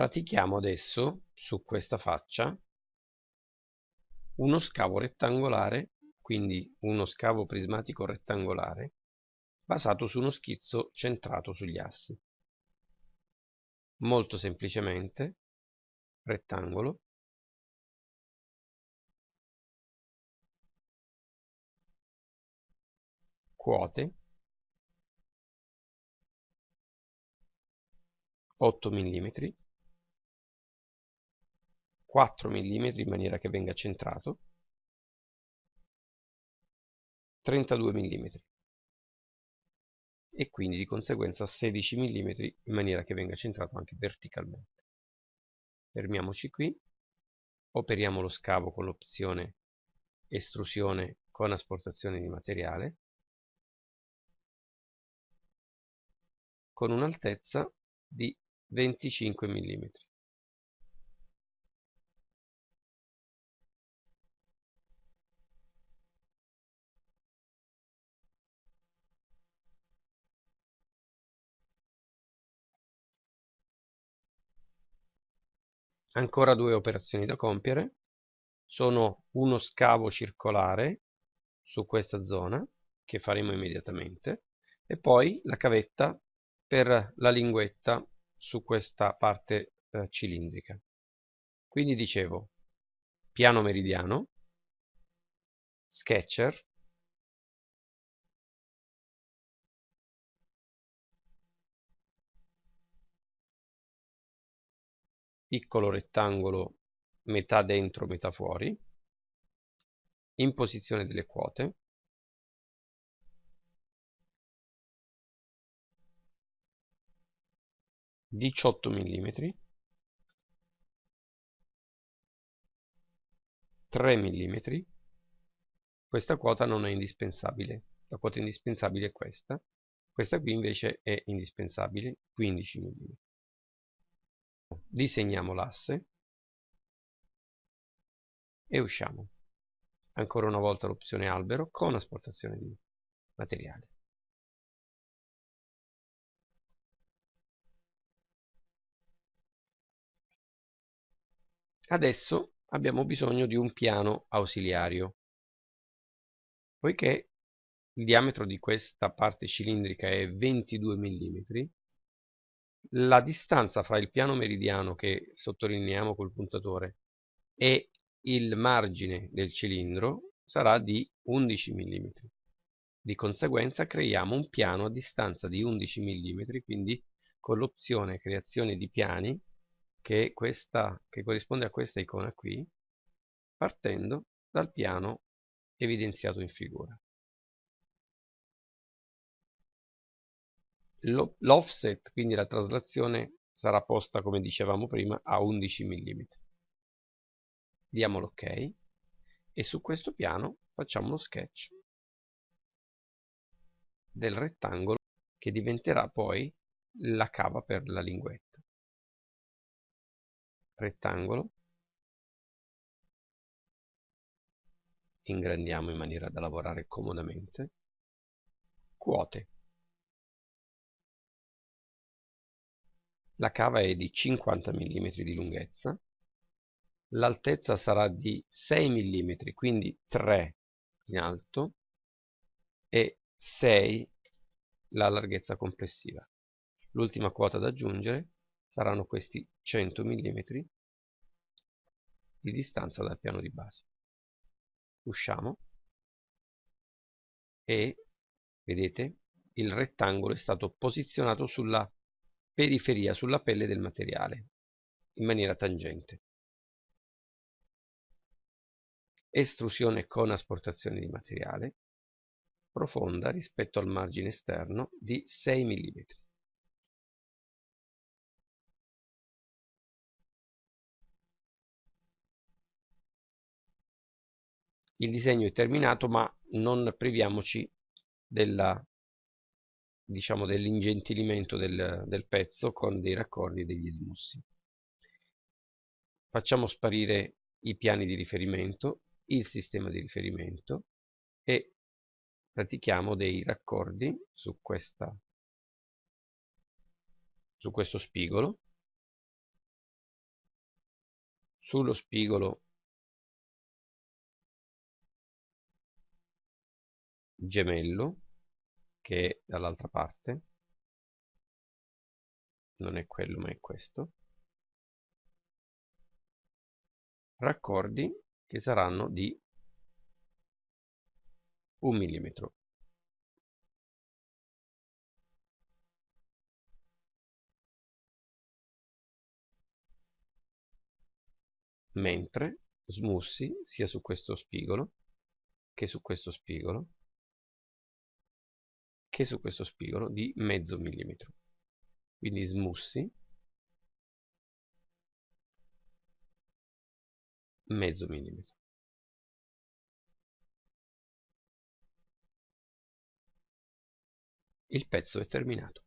Pratichiamo adesso su questa faccia uno scavo rettangolare, quindi uno scavo prismatico rettangolare, basato su uno schizzo centrato sugli assi. Molto semplicemente, rettangolo, quote 8 mm 4 mm in maniera che venga centrato. 32 mm e quindi di conseguenza 16 mm in maniera che venga centrato anche verticalmente. Fermiamoci qui. Operiamo lo scavo con l'opzione estrusione con asportazione di materiale. Con un'altezza di 25 mm. Ancora due operazioni da compiere. Sono uno scavo circolare su questa zona, che faremo immediatamente, e poi la cavetta per la linguetta su questa parte eh, cilindrica. Quindi dicevo, piano meridiano, sketcher, piccolo rettangolo metà dentro metà fuori, imposizione delle quote, 18 mm 3 mm questa quota non è indispensabile. La quota indispensabile è questa. Questa qui invece è indispensabile 15 mm disegniamo l'asse. E usciamo. Ancora una volta l'opzione albero con asportazione di materiale. Adesso abbiamo bisogno di un piano ausiliario. Poiché il diametro di questa parte cilindrica è 22 mm, la distanza fra il piano meridiano che sottolineiamo col puntatore e il margine del cilindro sarà di 11 mm. Di conseguenza creiamo un piano a distanza di 11 mm, quindi con l'opzione creazione di piani che, questa, che corrisponde a questa icona qui, partendo dal piano evidenziato in figura. L'offset, quindi la traslazione, sarà posta, come dicevamo prima, a 11 mm. Diamo l'ok. E su questo piano facciamo uno sketch del rettangolo che diventerà poi la cava per la linguetta. Rettangolo. Ingrandiamo in maniera da lavorare comodamente. Quote la cava è di 50 mm di lunghezza l'altezza sarà di 6 mm quindi 3 in alto e 6 la larghezza complessiva l'ultima quota da aggiungere saranno questi 100 mm di distanza dal piano di base. Usciamo e vedete il rettangolo è stato posizionato sulla periferia, sulla pelle del materiale in maniera tangente. Estrusione con asportazione di materiale profonda rispetto al margine esterno di 6 mm. il disegno è terminato ma non priviamoci della diciamo dell'ingentilimento del, del pezzo con dei raccordi e degli smussi. Facciamo sparire i piani di riferimento il sistema di riferimento e pratichiamo dei raccordi su, questa, su questo spigolo. Sullo spigolo gemello che è dall'altra parte. Non è quello ma è questo. Raccordi che saranno di un millimetro. Mentre smussi sia su questo spigolo che su questo spigolo che su questo spigolo di mezzo millimetro. Quindi smussi. Mezzo millimetro. Il pezzo è terminato